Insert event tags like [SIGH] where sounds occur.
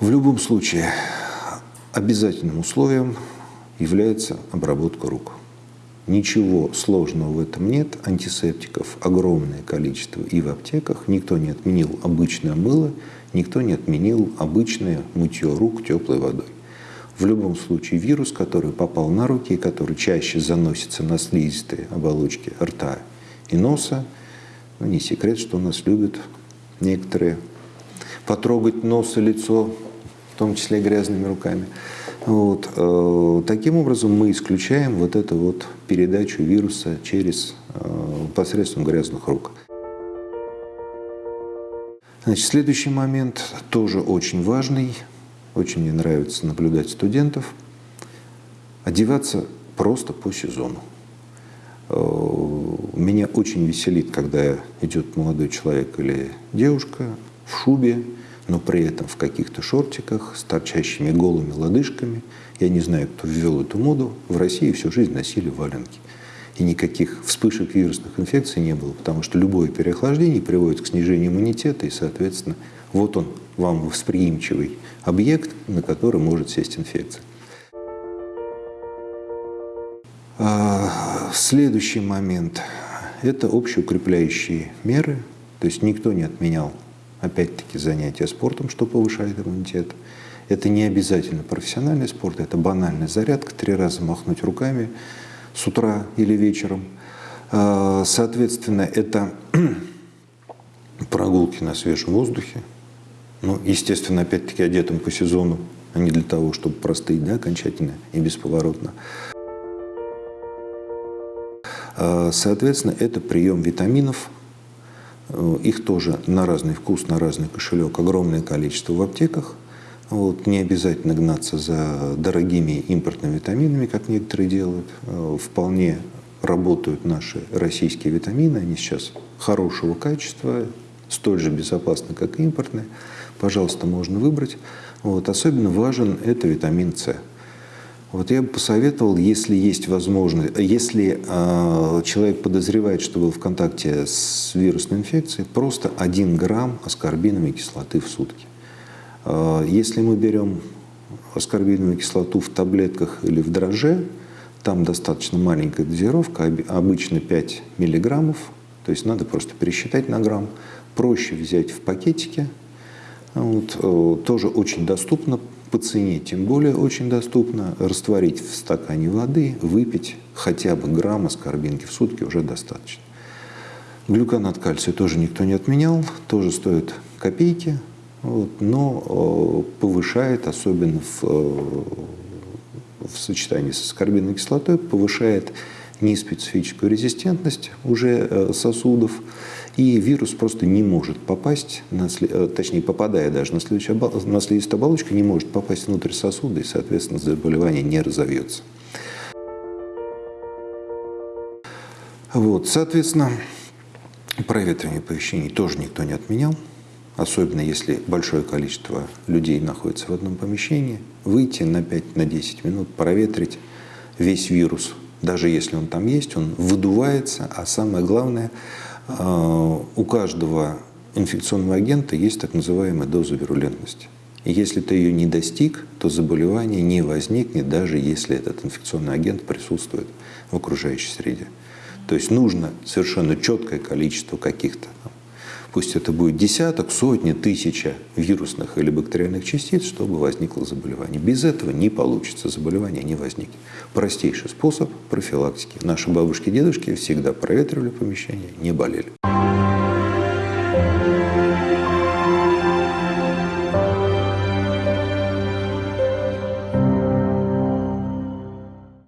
В любом случае, обязательным условием является обработка рук. Ничего сложного в этом нет. Антисептиков огромное количество и в аптеках. Никто не отменил обычное мыло, никто не отменил обычное мытье рук теплой водой. В любом случае вирус, который попал на руки и который чаще заносится на слизистые оболочки рта и носа, ну, не секрет, что у нас любят некоторые потрогать нос и лицо, том числе грязными руками. Вот. Э, таким образом мы исключаем вот эту вот передачу вируса через э, посредством грязных рук. Значит, следующий момент тоже очень важный. Очень мне нравится наблюдать студентов. Одеваться просто по сезону. Э, меня очень веселит, когда идет молодой человек или девушка в шубе, но при этом в каких-то шортиках с торчащими голыми лодыжками. Я не знаю, кто ввел эту моду. В России всю жизнь носили валенки. И никаких вспышек вирусных инфекций не было, потому что любое переохлаждение приводит к снижению иммунитета, и, соответственно, вот он, вам восприимчивый объект, на который может сесть инфекция. А, следующий момент – это общеукрепляющие меры. То есть никто не отменял опять-таки, занятия спортом, что повышает иммунитет. Это не обязательно профессиональный спорт, это банальная зарядка, три раза махнуть руками с утра или вечером. А, соответственно, это [CLEARS THROAT] прогулки на свежем воздухе. Ну, естественно, опять-таки одетым по сезону, а не для того, чтобы простыть да, окончательно и бесповоротно. А, соответственно, это прием витаминов, их тоже на разный вкус, на разный кошелек огромное количество в аптеках. Вот, не обязательно гнаться за дорогими импортными витаминами, как некоторые делают. Э, вполне работают наши российские витамины. Они сейчас хорошего качества, столь же безопасны, как и импортные. Пожалуйста, можно выбрать. Вот, особенно важен это витамин С. Вот я бы посоветовал, если есть возможность, если э, человек подозревает, что был в контакте с вирусной инфекцией, просто 1 грамм аскорбиновой кислоты в сутки. Э, если мы берем аскорбиновую кислоту в таблетках или в дроже, там достаточно маленькая дозировка, обычно 5 миллиграммов, то есть надо просто пересчитать на грамм. Проще взять в пакетике, вот, э, тоже очень доступно, по цене тем более очень доступно. Растворить в стакане воды, выпить хотя бы грамм аскорбинки в сутки уже достаточно. Глюконат кальция тоже никто не отменял, тоже стоит копейки, вот, но э, повышает, особенно в, э, в сочетании с аскорбиновой кислотой, повышает неспецифическую резистентность уже э, сосудов, и вирус просто не может попасть, на, э, точнее, попадая даже на, слизистую оболочку, не может попасть внутрь сосуда, и, соответственно, заболевание не разовьется. Вот, соответственно, проветривание помещений тоже никто не отменял, особенно если большое количество людей находится в одном помещении, выйти на 5-10 на минут, проветрить весь вирус, даже если он там есть, он выдувается, а самое главное – а, у каждого инфекционного агента есть так называемая доза вирулентности. И если ты ее не достиг, то заболевание не возникнет, даже если этот инфекционный агент присутствует в окружающей среде. То есть нужно совершенно четкое количество каких-то, пусть это будет десяток, сотни, тысяча вирусных или бактериальных частиц, чтобы возникло заболевание. Без этого не получится, заболевание не возникнет. Простейший способ профилактики. Наши бабушки и дедушки всегда проветривали помещение, не болели.